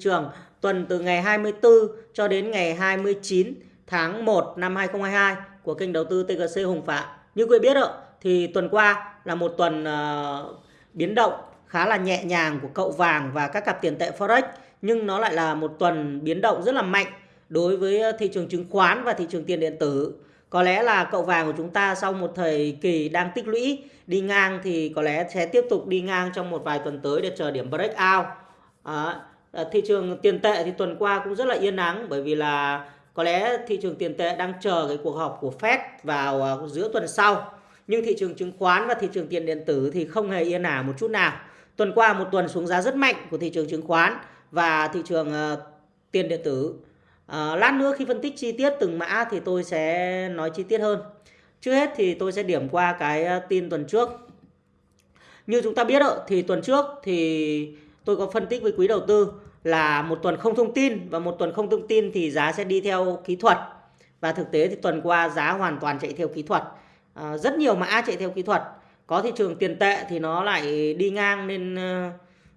trường tuần từ ngày 24 cho đến ngày 29 tháng 1 năm 2022 của kênh đầu tư TGC Hùng Phạm. Như quý vị biết ạ, thì tuần qua là một tuần uh, biến động khá là nhẹ nhàng của cậu vàng và các cặp tiền tệ Forex nhưng nó lại là một tuần biến động rất là mạnh đối với thị trường chứng khoán và thị trường tiền điện tử. Có lẽ là cậu vàng của chúng ta sau một thời kỳ đang tích lũy đi ngang thì có lẽ sẽ tiếp tục đi ngang trong một vài tuần tới để chờ điểm breakout. À, Ờ, thị trường tiền tệ thì tuần qua cũng rất là yên ắng bởi vì là có lẽ thị trường tiền tệ đang chờ cái cuộc họp của Fed vào ờ, giữa tuần sau. Nhưng thị trường chứng khoán và thị trường tiền điện tử thì không hề yên ả một chút nào. Tuần qua một tuần xuống giá rất mạnh của thị trường chứng khoán và thị trường ờ, tiền điện tử. à, lát nữa khi phân tích chi tiết từng mã thì tôi sẽ nói chi tiết hơn. Trước hết thì tôi sẽ điểm qua cái tin tuần trước. Như chúng ta biết thì tuần trước thì tôi có phân tích với quý đầu tư là một tuần không thông tin và một tuần không thông tin thì giá sẽ đi theo kỹ thuật. Và thực tế thì tuần qua giá hoàn toàn chạy theo kỹ thuật. À, rất nhiều mã chạy theo kỹ thuật. Có thị trường tiền tệ thì nó lại đi ngang nên ờ,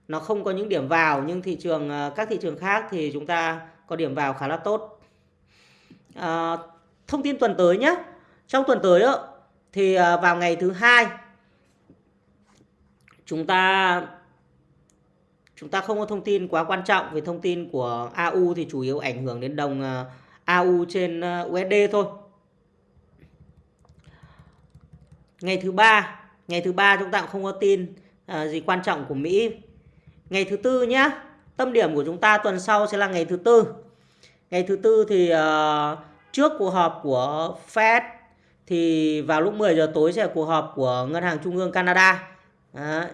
nó không có những điểm vào. Nhưng thị trường ờ, các thị trường khác thì chúng ta có điểm vào khá là tốt. À, thông tin tuần tới nhé trong tuần tới đó, thì ờ, vào ngày thứ hai chúng ta chúng ta không có thông tin quá quan trọng về thông tin của AU thì chủ yếu ảnh hưởng đến đồng à, AU trên à, USD thôi. Ngày thứ ba, ngày thứ ba chúng ta cũng không có tin à, gì quan trọng của Mỹ. Ngày thứ tư nhé, tâm điểm của chúng ta tuần sau sẽ là ngày thứ tư. Ngày thứ tư thì trước cuộc họp của Fed thì vào lúc 10 giờ tối sẽ là cuộc họp của Ngân hàng Trung ương Canada. Đấy,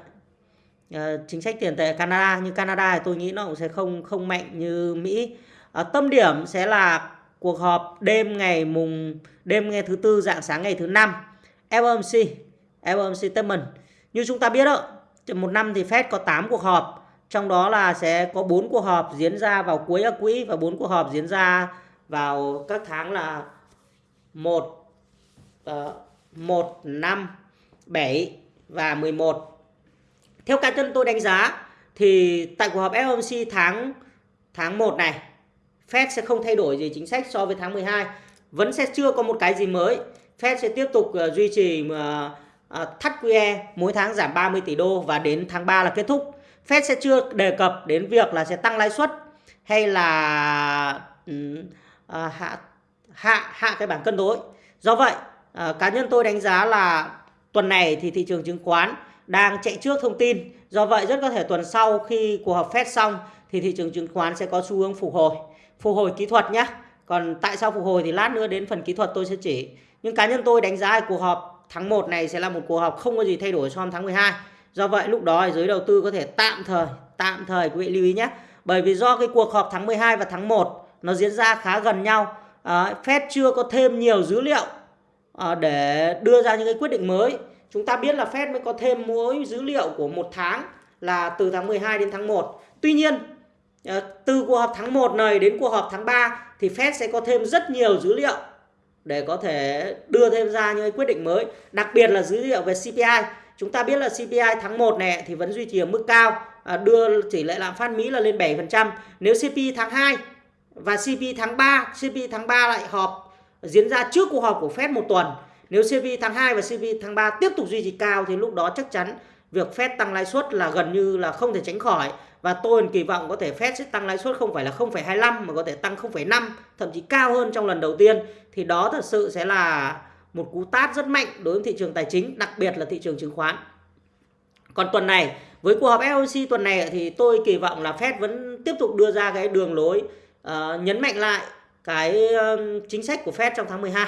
Ờ, chính sách tiền tệ Canada như Canada thì tôi nghĩ nó cũng sẽ không không mạnh như Mỹ. À, tâm điểm sẽ là cuộc họp đêm ngày mùng đêm ngày thứ tư dạng sáng ngày thứ năm. FOMC FOMC statement như chúng ta biết đó một năm thì Fed có 8 cuộc họp trong đó là sẽ có 4 cuộc họp diễn ra vào cuối ác quỹ và 4 cuộc họp diễn ra vào các tháng là 1 1 5 7 và 11 theo cá nhân tôi đánh giá thì tại cuộc họp FOMC tháng tháng 1 này Fed sẽ không thay đổi gì chính sách so với tháng 12. Vẫn sẽ chưa có một cái gì mới. Fed sẽ tiếp tục uh, duy trì uh, uh, thắt QE mỗi tháng giảm 30 tỷ đô và đến tháng 3 là kết thúc. Fed sẽ chưa đề cập đến việc là sẽ tăng lãi suất hay là uh, hạ hạ hạ cái bảng cân đối. Do vậy, uh, cá nhân tôi đánh giá là tuần này thì thị trường chứng khoán đang chạy trước thông tin. Do vậy rất có thể tuần sau khi cuộc họp Fed xong thì thị trường chứng khoán sẽ có xu hướng phục hồi. Phục hồi kỹ thuật nhé. Còn tại sao phục hồi thì lát nữa đến phần kỹ thuật tôi sẽ chỉ. Nhưng cá nhân tôi đánh giá cuộc họp tháng 1 này sẽ là một cuộc họp không có gì thay đổi so với tháng 12. Do vậy lúc đó giới đầu tư có thể tạm thời, tạm thời quý vị lưu ý nhé. Bởi vì do cái cuộc họp tháng 12 và tháng 1 nó diễn ra khá gần nhau. À, Fed chưa có thêm nhiều dữ liệu à, để đưa ra những cái quyết định mới Chúng ta biết là Fed mới có thêm mỗi dữ liệu của một tháng là từ tháng 12 đến tháng 1. Tuy nhiên, ờ, từ cuộc họp tháng 1 này đến cuộc họp tháng 3 thì Fed sẽ có thêm rất nhiều dữ liệu để có thể đưa thêm ra những quyết định mới. Đặc biệt là dữ liệu về CPI. Chúng ta biết là CPI tháng 1 này thì vẫn duy trì ở mức cao, à, đưa tỷ lệ lạm phát Mỹ là lên 7%. Nếu CPI tháng 2 và CPI tháng 3, CPI tháng 3 lại họp diễn ra trước cuộc họp của Fed một tuần nếu CV tháng 2 và CV tháng 3 tiếp tục duy trì cao thì lúc đó chắc chắn việc Fed tăng lãi suất là gần như là không thể tránh khỏi. Và tôi kỳ vọng có thể Fed sẽ tăng lãi suất không phải là 0,25 mà có thể tăng 0,5 thậm chí cao hơn trong lần đầu tiên. Thì đó thật sự sẽ là một cú tát rất mạnh đối với thị trường tài chính đặc biệt là thị trường chứng khoán. Còn tuần này với cuộc họp FOMC tuần này thì tôi kỳ vọng là Fed vẫn tiếp tục đưa ra cái đường lối uh, nhấn mạnh lại cái uh, chính sách của Fed trong tháng 12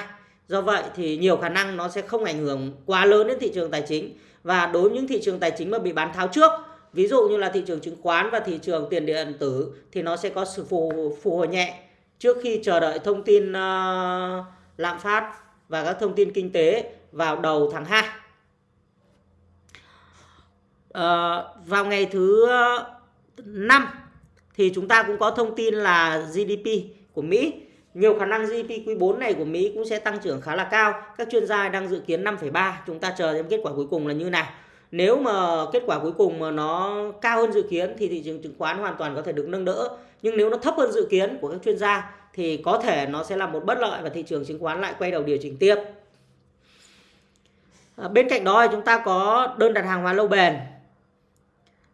Do vậy thì nhiều khả năng nó sẽ không ảnh hưởng quá lớn đến thị trường tài chính và đối với những thị trường tài chính mà bị bán tháo trước ví dụ như là thị trường chứng khoán và thị trường tiền điện tử thì nó sẽ có sự phù, phù hồi nhẹ trước khi chờ đợi thông tin uh, lạm phát và các thông tin kinh tế vào đầu tháng 2. Uh, ờ, vào ngày thứ ờ, 5 thì chúng ta cũng có thông tin là GDP của Mỹ nhiều khả năng GDP quý 4 này của Mỹ cũng sẽ tăng trưởng khá là cao. Các chuyên gia đang dự kiến 5,3. Chúng ta chờ xem kết quả cuối cùng là như nào. Nếu mà kết quả cuối cùng mà nó cao hơn dự kiến thì thị trường chứng khoán hoàn toàn có thể được nâng đỡ nhưng nếu nó thấp hơn dự kiến của các chuyên gia thì có thể nó sẽ là một bất lợi và thị trường chứng khoán lại quay đầu điều chỉnh tiếp à, bên cạnh đó thì chúng ta có đơn đặt hàng hóa lâu bền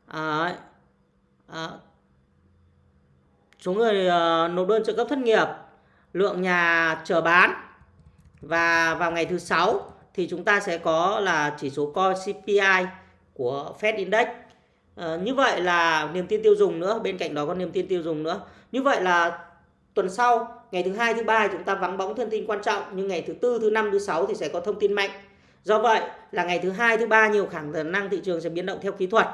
à, à, số người uh, nộp đơn trợ cấp thất nghiệp lượng nhà chờ bán. Và vào ngày thứ sáu thì chúng ta sẽ có là chỉ số core CPI của Fed Index. À, như vậy là niềm tin tiêu dùng nữa bên cạnh đó có niềm tin tiêu dùng nữa. Như vậy là tuần sau ngày thứ hai thứ ba chúng ta vắng bóng thông tin quan trọng nhưng ngày thứ tư thứ năm thứ sáu thì sẽ có thông tin mạnh. Do vậy là ngày thứ hai thứ ba nhiều khả năng thị trường sẽ biến động theo kỹ thuật.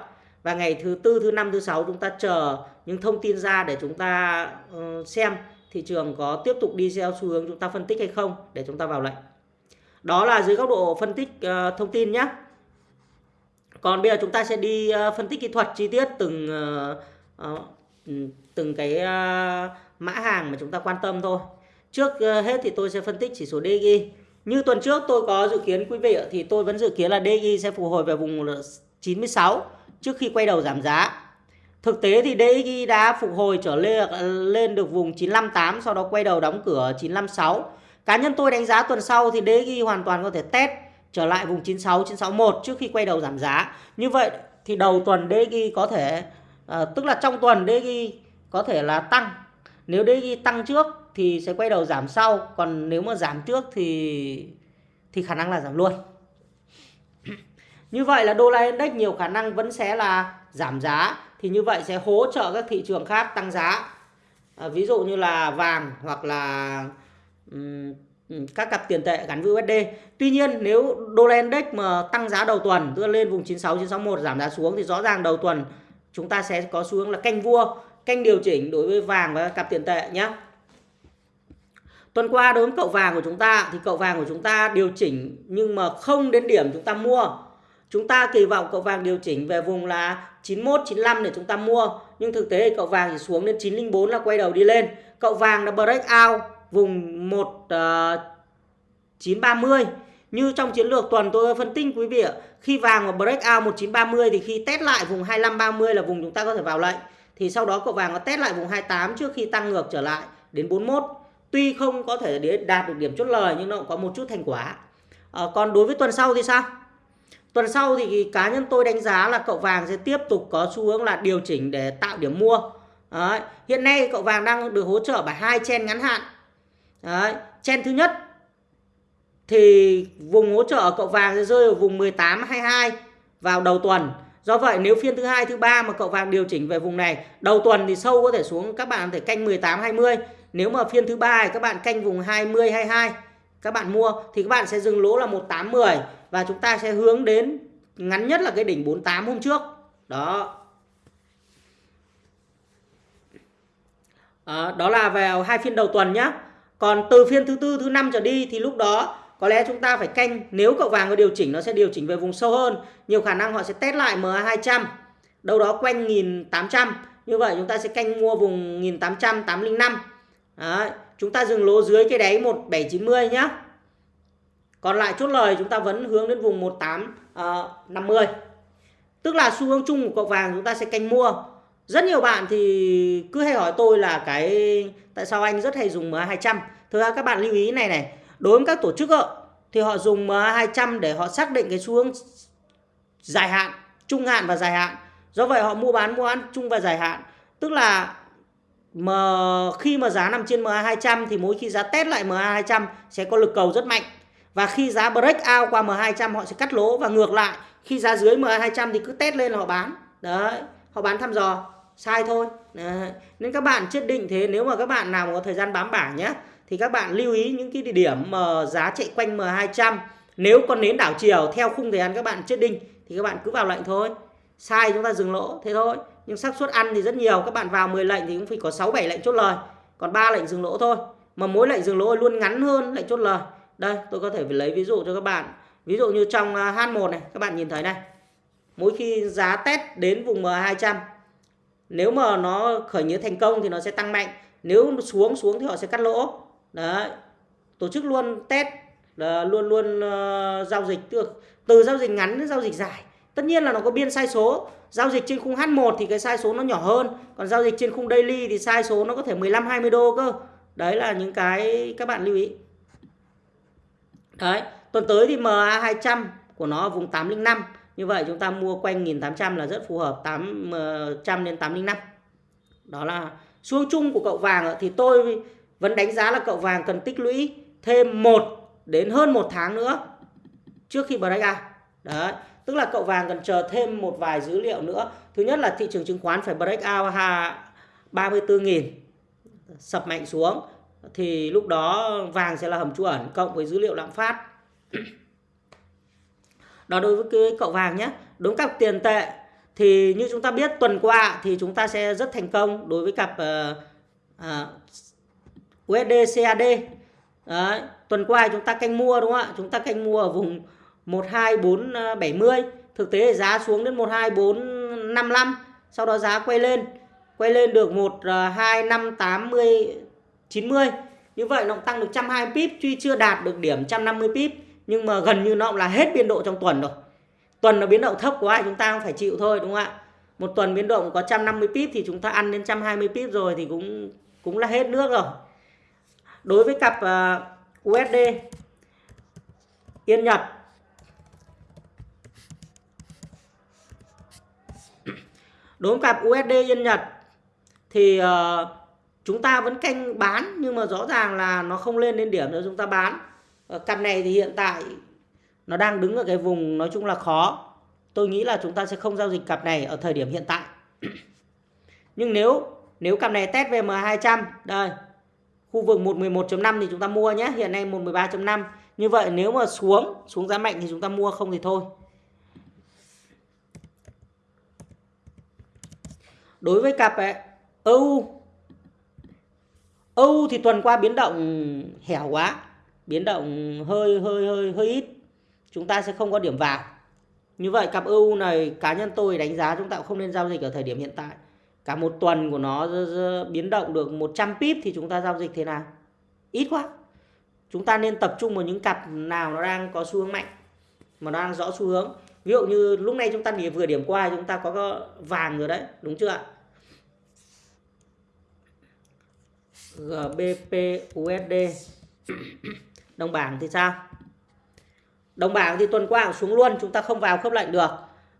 Và ngày thứ tư thứ năm thứ sáu chúng ta chờ những thông tin ra để chúng ta uh, xem thị trường có tiếp tục đi theo xu hướng chúng ta phân tích hay không để chúng ta vào lệnh. Đó là dưới góc độ phân tích uh, thông tin nhé còn bây giờ chúng ta sẽ đi uh, phân tích kỹ thuật chi tiết từng uh, uh, từng cái uh, mã hàng mà chúng ta quan tâm thôi. Trước uh, hết thì tôi sẽ phân tích chỉ số DXY như tuần trước tôi có dự kiến quý vị thì tôi vẫn dự kiến là DXY sẽ phục hồi về vùng 96 trước khi quay đầu giảm giá. Thực tế thì DXY đã phục hồi trở lên lên được vùng 958 sau đó quay đầu đóng cửa 956. Cá nhân tôi đánh giá tuần sau thì DXY hoàn toàn có thể test trở lại vùng 96 961 trước khi quay đầu giảm giá. Như vậy thì đầu tuần DXY có thể à, tức là trong tuần DXY có thể là tăng. Nếu DXY tăng trước thì sẽ quay đầu giảm sau, còn nếu mà giảm trước thì thì khả năng là giảm luôn. Như vậy là đô la index nhiều khả năng vẫn sẽ là giảm giá thì như vậy sẽ hỗ trợ các thị trường khác tăng giá. À, ví dụ như là vàng hoặc là um, các cặp tiền tệ gắn với USD. Tuy nhiên nếu đô la index mà tăng giá đầu tuần tức lên vùng 96 961 giảm giá xuống thì rõ ràng đầu tuần chúng ta sẽ có xu hướng là canh vua, canh điều chỉnh đối với vàng và cặp tiền tệ nhé. Tuần qua đối với cậu vàng của chúng ta thì cậu vàng của chúng ta điều chỉnh nhưng mà không đến điểm chúng ta mua Chúng ta kỳ vọng cậu vàng điều chỉnh về vùng là 91, 95 để chúng ta mua. Nhưng thực tế cậu vàng chỉ xuống đến 904 là quay đầu đi lên. Cậu vàng là break out vùng 1 uh, 930. Như trong chiến lược tuần tôi phân tích quý vị ạ. Khi vàng mà break out 1930 thì khi test lại vùng 2530 là vùng chúng ta có thể vào lệnh. Thì sau đó cậu vàng có test lại vùng 28 trước khi tăng ngược trở lại đến 41. Tuy không có thể đạt được điểm chốt lời nhưng nó cũng có một chút thành quả. À, còn đối với tuần sau thì sao? Tuần sau thì cá nhân tôi đánh giá là cậu vàng sẽ tiếp tục có xu hướng là điều chỉnh để tạo điểm mua. Đấy. Hiện nay cậu vàng đang được hỗ trợ bởi hai chen ngắn hạn. Đấy. Chen thứ nhất thì vùng hỗ trợ cậu vàng sẽ rơi ở vùng 18 22 vào đầu tuần. Do vậy nếu phiên thứ hai thứ ba mà cậu vàng điều chỉnh về vùng này, đầu tuần thì sâu có thể xuống các bạn có thể canh 18 20. Nếu mà phiên thứ ba thì các bạn canh vùng 20 22 các bạn mua thì các bạn sẽ dừng lỗ là 1810 và chúng ta sẽ hướng đến ngắn nhất là cái đỉnh 48 hôm trước. Đó. À, đó là vào hai phiên đầu tuần nhé. Còn từ phiên thứ tư, thứ năm trở đi thì lúc đó có lẽ chúng ta phải canh nếu cậu vàng có điều chỉnh nó sẽ điều chỉnh về vùng sâu hơn. Nhiều khả năng họ sẽ test lại MA200 đâu đó quanh 1800. Như vậy chúng ta sẽ canh mua vùng 1800 805. Đấy chúng ta dừng lỗ dưới cái đáy 1790 nhá. Còn lại chốt lời chúng ta vẫn hướng đến vùng 1850. Uh, ờ, Tức là xu hướng chung của cậu vàng chúng ta sẽ canh mua. Rất nhiều bạn thì cứ hay hỏi tôi là cái tại sao anh rất hay dùng MA200. Thực ra các bạn lưu ý này này, đối với các tổ chức ạ thì họ dùng MA200 để họ xác định cái xu hướng dài hạn, trung hạn và dài hạn. Do vậy họ mua bán mua bán chung và dài hạn. Tức là mà khi mà giá nằm trên MA200 thì mỗi khi giá test lại MA200 sẽ có lực cầu rất mạnh. Và khi giá break out qua MA200 họ sẽ cắt lỗ và ngược lại khi giá dưới MA200 thì cứ test lên là họ bán. Đấy, họ bán thăm dò. Sai thôi. Đấy. Nên các bạn chết định thế nếu mà các bạn nào có thời gian bám bảng nhé thì các bạn lưu ý những cái địa điểm mà giá chạy quanh M200 nếu còn nến đảo chiều theo khung thời gian các bạn chết định thì các bạn cứ vào lệnh thôi sai chúng ta dừng lỗ thế thôi nhưng xác suất ăn thì rất nhiều các bạn vào 10 lệnh thì cũng phải có 6 7 lệnh chốt lời. Còn 3 lệnh dừng lỗ thôi. Mà mỗi lệnh dừng lỗ luôn ngắn hơn lệnh chốt lời. Đây tôi có thể lấy ví dụ cho các bạn. Ví dụ như trong à, H1 này các bạn nhìn thấy này. Mỗi khi giá test đến vùng M200 nếu mà nó khởi nghĩa thành công thì nó sẽ tăng mạnh. Nếu xuống xuống thì họ sẽ cắt lỗ. Đấy. Tổ chức luôn test luôn luôn uh, giao dịch. Được từ giao dịch ngắn đến giao dịch dài tất nhiên là nó có biên sai số. Giao dịch trên khung H1 thì cái sai số nó nhỏ hơn. Còn giao dịch trên khung daily thì sai số nó có thể 15 20 đô cơ. Đấy là những cái các bạn lưu ý. Đấy, tuần tới thì MA 200 của nó ở vùng 805 như vậy chúng ta mua quanh 1800 là rất phù hợp 800 ờ, đến 805 đó là xu chung của cậu vàng thì tôi vẫn đánh giá là cậu vàng cần tích lũy thêm 1 đến hơn 1 tháng nữa trước khi breakout đấy tức là cậu vàng cần chờ thêm một vài dữ liệu nữa. Thứ nhất là thị trường chứng khoán phải break out 34.000 sập mạnh xuống. Thì lúc đó vàng sẽ là hầm trú ẩn cộng với dữ liệu lạm phát. Đó đối với cái cậu vàng nhé. Đối với cặp tiền tệ thì như chúng ta biết tuần qua thì chúng ta sẽ rất thành công đối với cặp ờ, ờ, uh, uh, USD CAD Đấy, tuần qua chúng ta canh mua đúng không ạ? Chúng ta canh mua ở vùng 12470 ờ, thực tế giá xuống đến 12455 sau đó giá quay lên. Quay lên được 12580 90 ờ, như vậy nó tăng được 120 pip tuy chưa đạt được điểm 150 pip nhưng mà gần như nó cũng là hết biên độ trong tuần rồi. Tuần nó biến động thấp quá chúng ta cũng phải chịu thôi đúng không ạ? Một tuần biến động có 150 pip thì chúng ta ăn đến 120 pip rồi thì cũng cũng là hết nước rồi. Đối với cặp ờ, uh, USD Yên Nhật đối với cặp USD Yên Nhật thì uh, chúng ta vẫn canh bán nhưng mà rõ ràng là nó không lên đến điểm nữa chúng ta bán. Ờ, cặp này thì hiện tại nó đang đứng ở cái vùng nói chung là khó. Tôi nghĩ là chúng ta sẽ không giao dịch cặp này ở thời điểm hiện tại. Nhưng nếu nếu cặp này test về M200 đây khu vực 111.5 thì chúng ta mua nhé. Hiện nay 113.5 như vậy nếu mà xuống xuống giá mạnh thì chúng ta mua không thì thôi. Đối với cặp ấy, EU EU thì tuần qua biến động hẻo quá biến động hơi hơi hơi hơi ít. Chúng ta sẽ không có điểm vào. Như vậy cặp EU này cá nhân tôi đánh giá chúng ta cũng không nên giao dịch ở thời điểm hiện tại. Cả một tuần của nó biến động được 100 pip thì chúng ta giao dịch thế nào? Ít quá. Chúng ta nên tập trung vào những cặp nào nó đang có xu hướng mạnh mà nó đang rõ xu hướng. Ví dụ như lúc này chúng ta vừa điểm qua chúng ta có vàng rồi đấy đúng chưa ạ? GBP USD đồng bảng thì sao? Đồng bảng thì tuần qua xuống luôn, chúng ta không vào khớp lệnh được.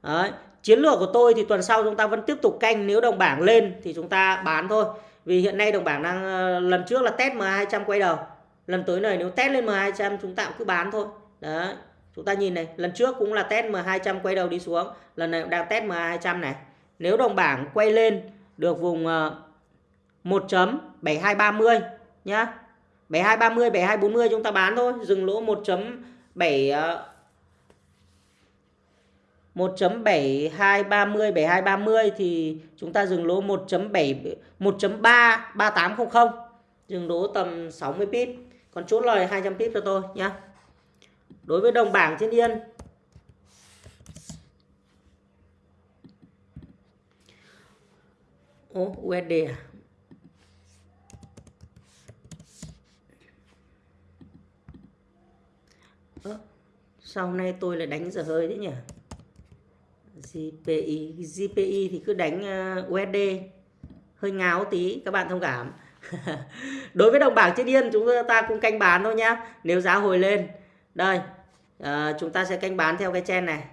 Đấy, chiến lược của tôi thì tuần sau chúng ta vẫn tiếp tục canh, nếu đồng bảng lên thì chúng ta bán thôi. Vì hiện nay đồng bảng đang ờ, lần trước là test M200 quay đầu, lần tới này nếu test lên M200 chúng ta cũng cứ bán thôi. Đấy, chúng ta nhìn này, lần trước cũng là test M200 quay đầu đi xuống, lần này đang test M200 này. Nếu đồng bảng quay lên được vùng ờ, 1.7230 nhá. 7230 7240 chúng ta bán thôi. Dừng lỗ 1.7 1.7230 7230 thì chúng ta dừng lỗ 1.7 1.3 3800 dừng lỗ tầm 60 pip. Còn chốt lời 200 pip cho tôi nhá. đối với đồng bảng thiên yên Ủa, USD à? Sao hôm nay tôi lại đánh giờ hơi thế nhỉ? GPI GPI thì cứ đánh ờ, USD hơi ngáo tí các bạn thông cảm. Đối với đồng bảng trên yên chúng ta cũng canh bán thôi nhá. Nếu giá hồi lên. Đây à, chúng ta sẽ canh bán theo cái chen này.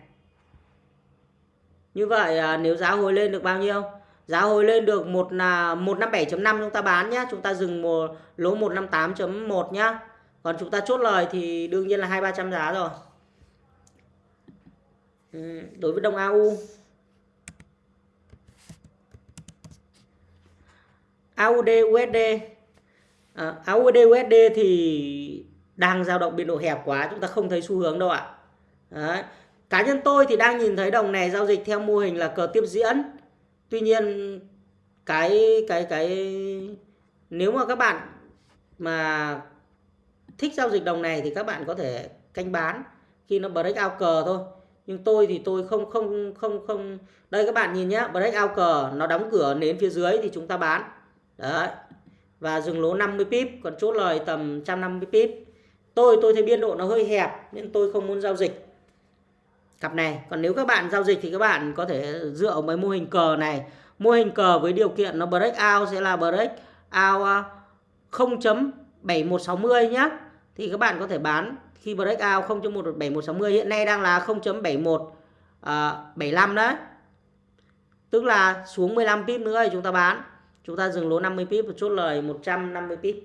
Như vậy à, nếu giá hồi lên được bao nhiêu? Giá hồi lên được một là 157.5 chúng ta bán nhá. Chúng ta dừng một lỗ 158.1 nhá. Còn chúng ta chốt lời thì đương nhiên là hai ba trăm giá rồi. Ừ, đối với đồng AU AUD USD à, AUD USD thì đang dao động biên độ hẹp quá chúng ta không thấy xu hướng đâu ạ. Đấy. cá nhân tôi thì đang nhìn thấy đồng này giao dịch theo mô hình là cờ tiếp diễn. Tuy nhiên cái cái cái nếu mà các bạn mà thích giao dịch đồng này thì các bạn có thể canh bán khi nó break out cờ thôi nhưng tôi thì tôi không không không không. Đây các bạn nhìn nhé break out cờ nó đóng cửa nến phía dưới thì chúng ta bán. Đấy. Và dừng lỗ 50 pip, còn chốt lời tầm 150 pip. Tôi tôi thấy biên độ nó hơi hẹp, nên tôi không muốn giao dịch. Cặp này, còn nếu các bạn giao dịch thì các bạn có thể dựa vào mấy mô hình cờ này. Mô hình cờ với điều kiện nó break out sẽ là break out 0.7160 nhá. Thì các bạn có thể bán khi breakout 0.17160 hiện nay đang là 0.71 uh, 75 đấy. Tức là xuống 15 pip nữa thì chúng ta bán. Chúng ta dừng lỗ 50 pip và chốt lời 150 pip.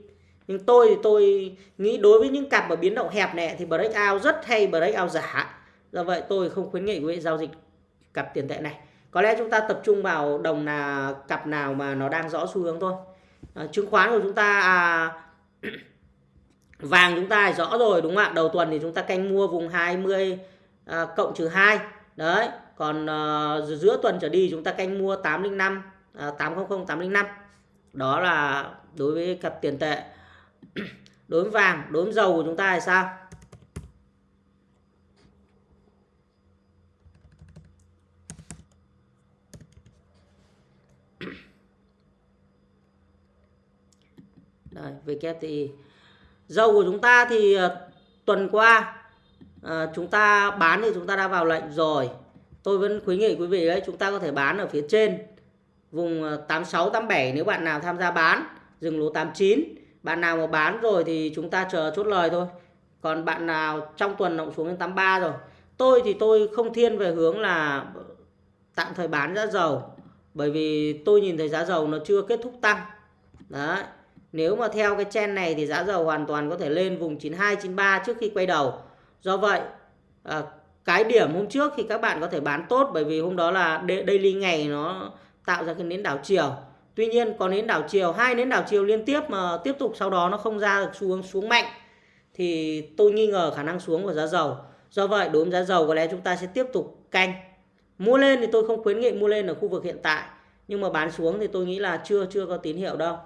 Nhưng tôi thì tôi nghĩ đối với những cặp ở biến động hẹp này thì breakout rất hay breakout giả. Do vậy tôi không khuyến nghị quý vị giao dịch cặp tiền tệ này. Có lẽ chúng ta tập trung vào đồng là cặp nào mà nó đang rõ xu hướng thôi. À, chứng khoán của chúng ta à, vàng chúng ta rõ rồi đúng không ạ? Đầu tuần thì chúng ta canh mua vùng 20 à, cộng trừ 2 đấy còn à, giữa tuần trở đi chúng ta canh mua 805 à, 800 805 đó là đối với cặp tiền tệ. Đối với vàng đối với dầu của chúng ta thì sao? Đây, VKTI Dầu của chúng ta thì ờ, tuần qua à, chúng ta bán thì chúng ta đã vào lệnh rồi. Tôi vẫn khuyến nghị quý vị đấy, chúng ta có thể bán ở phía trên vùng ờ, 86 87 nếu bạn nào tham gia bán, dừng lỗ 89. Bạn nào mà bán rồi thì chúng ta chờ chốt lời thôi. Còn bạn nào trong tuần động xuống đến 83 rồi. Tôi thì tôi không thiên về hướng là tạm thời bán giá dầu. Bởi vì tôi nhìn thấy giá dầu nó chưa kết thúc tăng. Đấy. Nếu mà theo cái trend này thì giá dầu hoàn toàn có thể lên vùng 92 93 trước khi quay đầu. Do vậy à, cái điểm hôm trước thì các bạn có thể bán tốt bởi vì hôm đó là daily ngày nó tạo ra cái nến đảo chiều. Tuy nhiên có nến đảo chiều, hai nến đảo chiều liên tiếp mà tiếp tục sau đó nó không ra được xuống xuống mạnh thì tôi nghi ngờ khả năng xuống của giá dầu. Do vậy đối với giá dầu có lẽ chúng ta sẽ tiếp tục canh. Mua lên thì tôi không khuyến nghị mua lên ở khu vực hiện tại, nhưng mà bán xuống thì tôi nghĩ là chưa chưa có tín hiệu đâu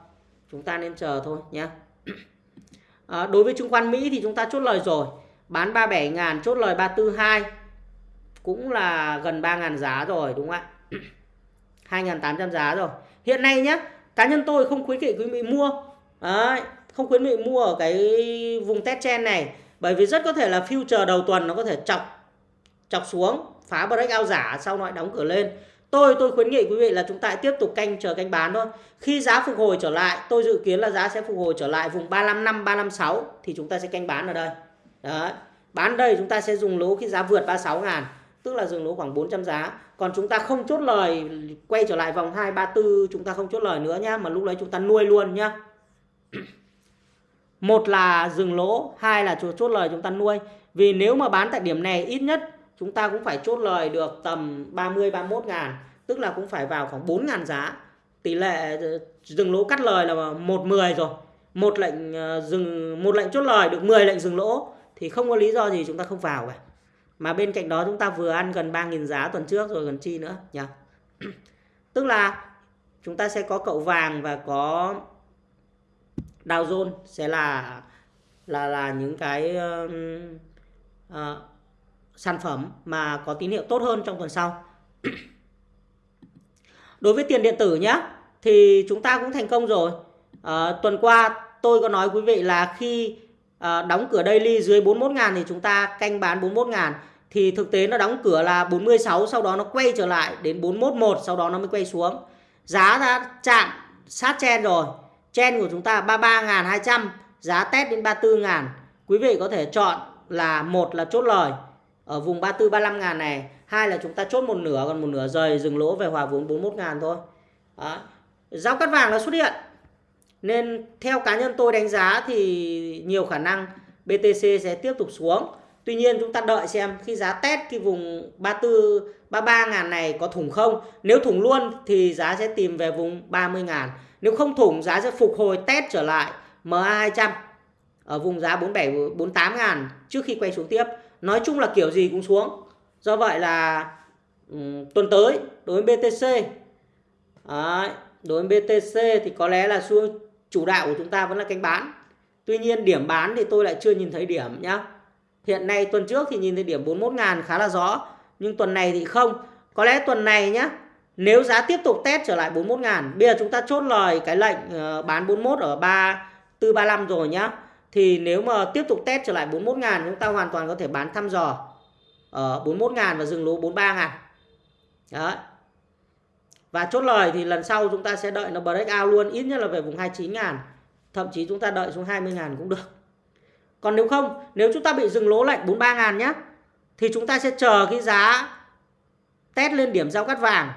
chúng ta nên chờ thôi nhé à, ờ, đối với chứng khoán Mỹ thì chúng ta chốt lời rồi. Bán 37 ngàn chốt lời 342 cũng là gần 3 ngàn giá rồi đúng không ạ? 2.800 giá rồi. Hiện nay nhé cá nhân tôi không khuyến nghị quý vị mua. Đấy, không khuyến nghị mua ở cái vùng test trend này. Bởi vì rất có thể là future đầu tuần nó có thể chọc chọc xuống phá breakout giả sau lại đóng cửa lên. Tôi tôi khuyến nghị quý vị là chúng ta tiếp tục canh chờ canh bán thôi. Khi giá phục hồi trở lại, tôi dự kiến là giá sẽ phục hồi trở lại vùng 355 356 thì chúng ta sẽ canh bán ở đây. Đấy. Bán đây chúng ta sẽ dùng lỗ khi giá vượt 36 ngàn tức là dừng lỗ khoảng 400 giá. Còn chúng ta không chốt lời quay trở lại vòng 234 chúng ta không chốt lời nữa nhá, mà lúc đấy chúng ta nuôi luôn nhá. Một là dừng lỗ, hai là chốt lời chúng ta nuôi. Vì nếu mà bán tại điểm này ít nhất chúng ta cũng phải chốt lời được tầm 30 31 ngàn tức là cũng phải vào khoảng 4 ngàn giá. Tỷ lệ ờ, dừng lỗ cắt lời là 110 rồi. Một lệnh ờ, dừng một lệnh chốt lời được 10 lệnh dừng lỗ thì không có lý do gì chúng ta không vào cả. Mà bên cạnh đó chúng ta vừa ăn gần 3.000 giá tuần trước rồi gần chi nữa nhỉ? Tức là chúng ta sẽ có cậu vàng và có Dow Jones sẽ là là là những cái uh, uh, sản phẩm mà có tín hiệu tốt hơn trong tuần sau. Đối với tiền điện tử nhé, thì chúng ta cũng thành công rồi. À, tuần qua tôi có nói quý vị là khi à, đóng cửa daily dưới 41.000 thì chúng ta canh bán 41.000 thì thực tế nó đóng cửa là 46 sau đó nó quay trở lại đến 411 sau đó nó mới quay xuống. Giá đã chạm sát chen rồi. Chen của chúng ta 33.200, giá test đến 34.000. Quý vị có thể chọn là một là chốt lời ở vùng 34 35 ngàn này, hai là chúng ta chốt một nửa, còn một nửa rời dừng lỗ về hòa vốn 41 ngàn thôi. Đó. giao cắt vàng nó xuất hiện. Nên theo cá nhân tôi đánh giá thì nhiều khả năng BTC sẽ tiếp tục xuống. Tuy nhiên chúng ta đợi xem khi giá test cái vùng 34 33 ngàn này có thủng không. Nếu thủng luôn thì giá sẽ tìm về vùng 30 ngàn. Nếu không thủng, giá sẽ phục hồi test trở lại MA200 Ở vùng giá 47 48 ngàn trước khi quay xuống tiếp nói chung là kiểu gì cũng xuống. Do vậy là um, tuần tới đối với BTC đấy, đối với BTC thì có lẽ là xu chủ đạo của chúng ta vẫn là canh bán. Tuy nhiên điểm bán thì tôi lại chưa nhìn thấy điểm nhá. Hiện nay tuần trước thì nhìn thấy điểm 41 ngàn khá là rõ nhưng tuần này thì không. Có lẽ tuần này nhá nếu giá tiếp tục test trở lại 41 ngàn bây giờ chúng ta chốt lời cái lệnh ờ, bán 41 ở 3 435 rồi nhá thì nếu mà tiếp tục test trở lại 41 ngàn, chúng ta hoàn toàn có thể bán thăm dò. Ờ, Ở 41 ngàn và dừng lỗ 43 ngàn. Đấy. Và chốt lời thì lần sau chúng ta sẽ đợi nó break out luôn, ít nhất là về vùng 29 ngàn. Thậm chí chúng ta đợi xuống 20 ngàn cũng được. Còn nếu không, nếu chúng ta bị dừng lỗ lệnh 43 ngàn nhé thì chúng ta sẽ chờ cái giá test lên điểm giao cắt vàng.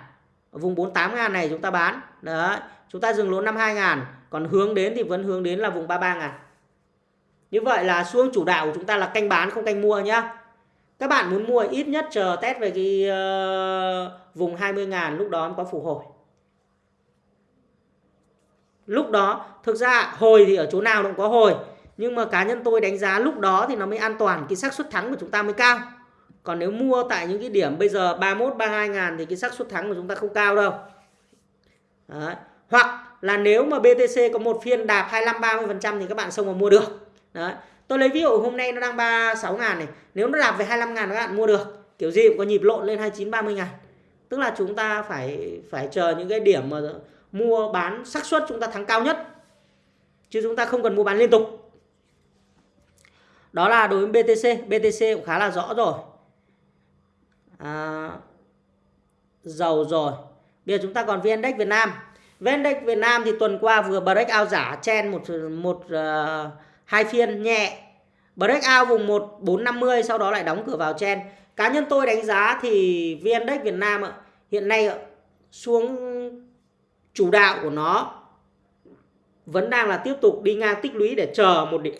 Ở vùng 48 ngàn này chúng ta bán. Đấy, chúng ta dừng lỗ 52 ngàn, còn hướng đến thì vẫn hướng đến là vùng 33 ngàn như vậy là xu hướng chủ đạo của chúng ta là canh bán không canh mua nhá. Các bạn muốn mua ít nhất chờ test về cái uh, vùng 20 ngàn lúc đó có phục hồi. Lúc đó thực ra hồi thì ở chỗ nào cũng có hồi nhưng mà cá nhân tôi đánh giá lúc đó thì nó mới an toàn cái xác suất thắng của chúng ta mới cao. Còn nếu mua tại những cái điểm bây giờ 31 32 ngàn thì cái xác suất thắng của chúng ta không cao đâu. Đấy. hoặc là nếu mà BTC có một phiên đạp 25 30 phần trăm thì các bạn xông vào mua được. Đấy. tôi lấy ví dụ hôm nay nó đang 36 ngàn này. Nếu nó đạp về 25 ngàn các bạn mua được. Kiểu gì cũng có nhịp lộn lên 29 30 ngàn. Tức là chúng ta phải phải chờ những cái điểm mà mua bán xác suất chúng ta thắng cao nhất. Chứ chúng ta không cần mua bán liên tục. Đó là đối với BTC BTC cũng khá là rõ rồi. À, dầu rồi. Bây giờ chúng ta còn VN Index Việt Nam. VN Index Việt Nam thì tuần qua vừa break out giả chen một một uh, hai phiên nhẹ. Break out vùng 1450 sau đó lại đóng cửa vào chen cá nhân tôi đánh giá thì VN Index Việt Nam hiện nay xuống chủ đạo của nó. Vẫn đang là tiếp tục đi ngang tích lũy để chờ một điểm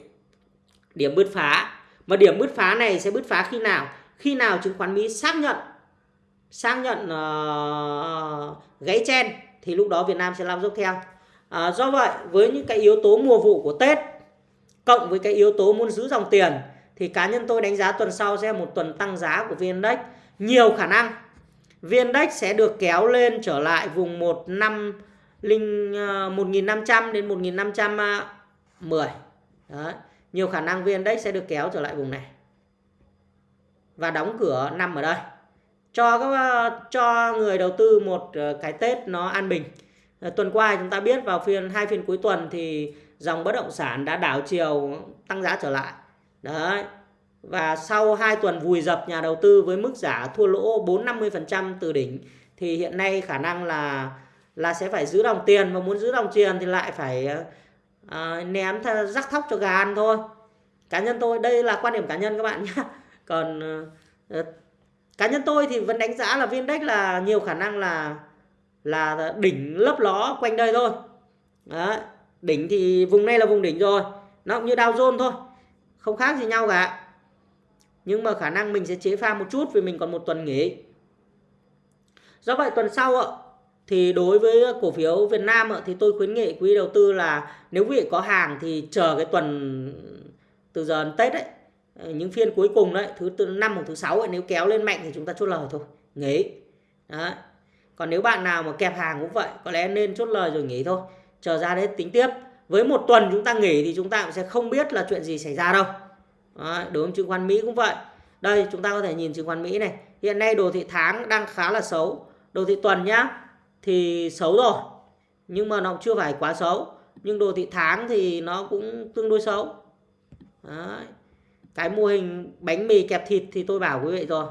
điểm bứt phá. Mà điểm bứt phá này sẽ bứt phá khi nào? Khi nào chứng khoán Mỹ xác nhận xác nhận uh, gãy chen thì lúc đó Việt Nam sẽ lao dốc theo. Uh, do vậy với những cái yếu tố mùa vụ của Tết cộng với cái yếu tố muốn giữ dòng tiền, thì cá nhân tôi đánh giá tuần sau sẽ là một tuần tăng giá của VN Index. Nhiều khả năng VN Index sẽ được kéo lên trở lại vùng 15 linh ờ, 1500 đến 1510 ờ, Đấy. nhiều khả năng VN Index sẽ được kéo trở lại vùng này. Và đóng cửa năm ở đây. Cho các ờ, cho người đầu tư một cái Tết nó an bình. Tuần qua chúng ta biết vào phiên, hai phiên cuối tuần thì dòng bất động sản đã đảo chiều tăng giá trở lại. Đấy. Và sau 2 tuần vùi dập nhà đầu tư với mức giả thua lỗ 4-50% từ đỉnh thì hiện nay khả năng là là sẽ phải giữ đồng tiền và muốn giữ đồng tiền thì lại phải uh, ném rắc thóc cho gà ăn thôi. Cá nhân tôi đây là quan điểm cá nhân các bạn nhé còn uh, cá nhân tôi thì vẫn đánh giá là viên là nhiều khả năng là là đỉnh lấp ló quanh đây thôi. Đấy đỉnh thì vùng này là vùng đỉnh rồi. Nó cũng như Dow Jones thôi. Không khác gì nhau cả. Nhưng mà khả năng mình sẽ chế pha một chút vì mình còn một tuần nghỉ. Do vậy tuần sau ạ thì đối với cổ phiếu Việt Nam ạ thì tôi khuyến nghị quý đầu tư là nếu quý vị có hàng thì chờ cái tuần từ giờ đến Tết ấy những phiên cuối cùng đấy thứ tư năm hoặc thứ sáu ấy, nếu kéo lên mạnh thì chúng ta chốt lời thôi nghỉ. Đó còn nếu bạn nào mà kẹp hàng cũng vậy có lẽ nên chốt lời rồi nghỉ thôi chờ ra đấy tính tiếp. Với một tuần chúng ta nghỉ thì chúng ta cũng sẽ không biết là chuyện gì xảy ra đâu. Đấy, đối với chứng khoán Mỹ cũng vậy. Đây chúng ta có thể nhìn chứng khoán Mỹ này. Hiện nay đồ thị tháng đang khá là xấu. Đồ thị tuần nhá thì xấu rồi. Nhưng mà nó chưa phải quá xấu. Nhưng đồ thị tháng thì nó cũng tương đối xấu. Đấy. Cái mô hình bánh mì kẹp thịt thì tôi bảo quý vị rồi.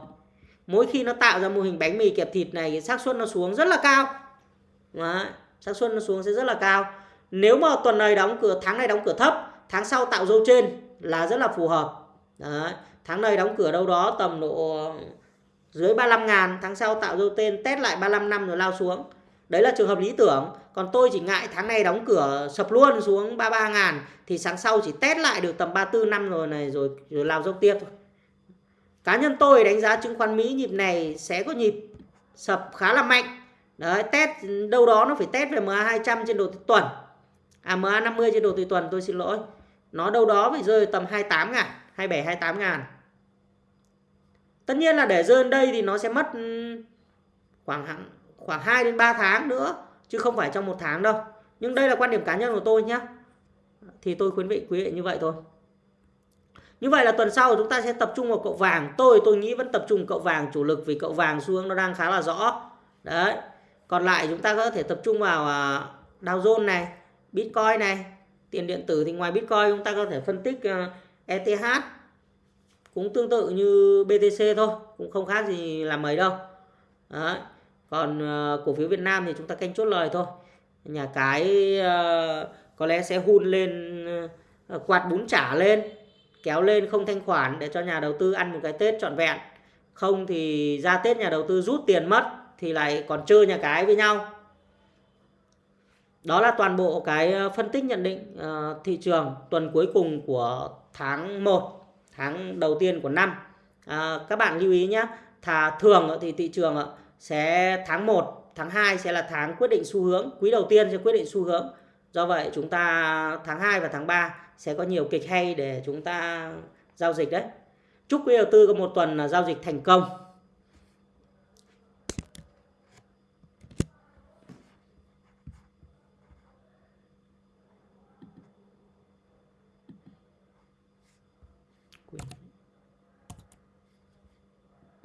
Mỗi khi nó tạo ra mô hình bánh mì kẹp thịt này cái xác suất nó xuống rất là cao. Đấy, sáng xuân nó xuống sẽ rất là cao. Nếu mà tuần này đóng cửa tháng này đóng cửa thấp tháng sau tạo dấu trên là rất là phù hợp. Đấy, tháng này đóng cửa đâu đó tầm độ dưới 35 ngàn tháng sau tạo dấu tên test lại 35 năm rồi lao xuống. Đấy là trường hợp lý tưởng. Còn tôi chỉ ngại tháng này đóng cửa sập luôn xuống 33 ngàn thì sáng sau chỉ test lại được tầm 34 năm rồi này rồi rồi lao dốc tiếp thôi. Cá nhân tôi đánh giá chứng khoán Mỹ nhịp này sẽ có nhịp sập khá là mạnh đấy, test đâu đó nó phải test về MA 200 trên đồ thị tuần. À MA 50 trên đồ thị tuần, tôi xin lỗi. Nó đâu đó phải rơi tầm 28 ngàn 27 28 ngàn. Tất nhiên là để rơi đây thì nó sẽ mất ừ, khoảng khoảng 2 đến 3 tháng nữa, chứ không phải trong một tháng đâu. Nhưng đây là quan điểm cá nhân của tôi nhé thì tôi khuyến nghị quý vị như vậy thôi. Như vậy là tuần sau chúng ta sẽ tập trung vào cậu vàng. Tôi tôi nghĩ vẫn tập trung cậu vàng, chủ lực vì cậu vàng xu hướng nó đang khá là rõ. Đấy còn lại chúng ta có thể tập trung vào à, Dow Jones này Bitcoin này tiền điện tử thì ngoài Bitcoin chúng ta có thể phân tích à, ETH cũng tương tự như BTC thôi cũng không khác gì làm mấy đâu. Đấy. còn uh, cổ phiếu Việt Nam thì chúng ta canh chốt lời thôi. Nhà cái uh, có lẽ sẽ hun lên uh, quạt bún chả lên kéo lên không thanh khoản để cho nhà đầu tư ăn một cái Tết trọn vẹn. Không thì ra Tết nhà đầu tư rút tiền mất thì lại còn chơi nhà cái với nhau. Đó là toàn bộ cái ờ, phân tích nhận định uh, thị trường tuần cuối cùng của tháng 1 tháng đầu tiên của năm. À, các bạn lưu ý nhé thà thường thì thị trường ờ, sẽ tháng 1 tháng 2 sẽ là tháng quyết định xu hướng quý đầu tiên sẽ quyết định xu hướng. Do vậy chúng ta tháng 2 và tháng 3 sẽ có nhiều kịch hay để chúng ta giao dịch đấy. Chúc quý đầu tư có một tuần giao dịch thành công.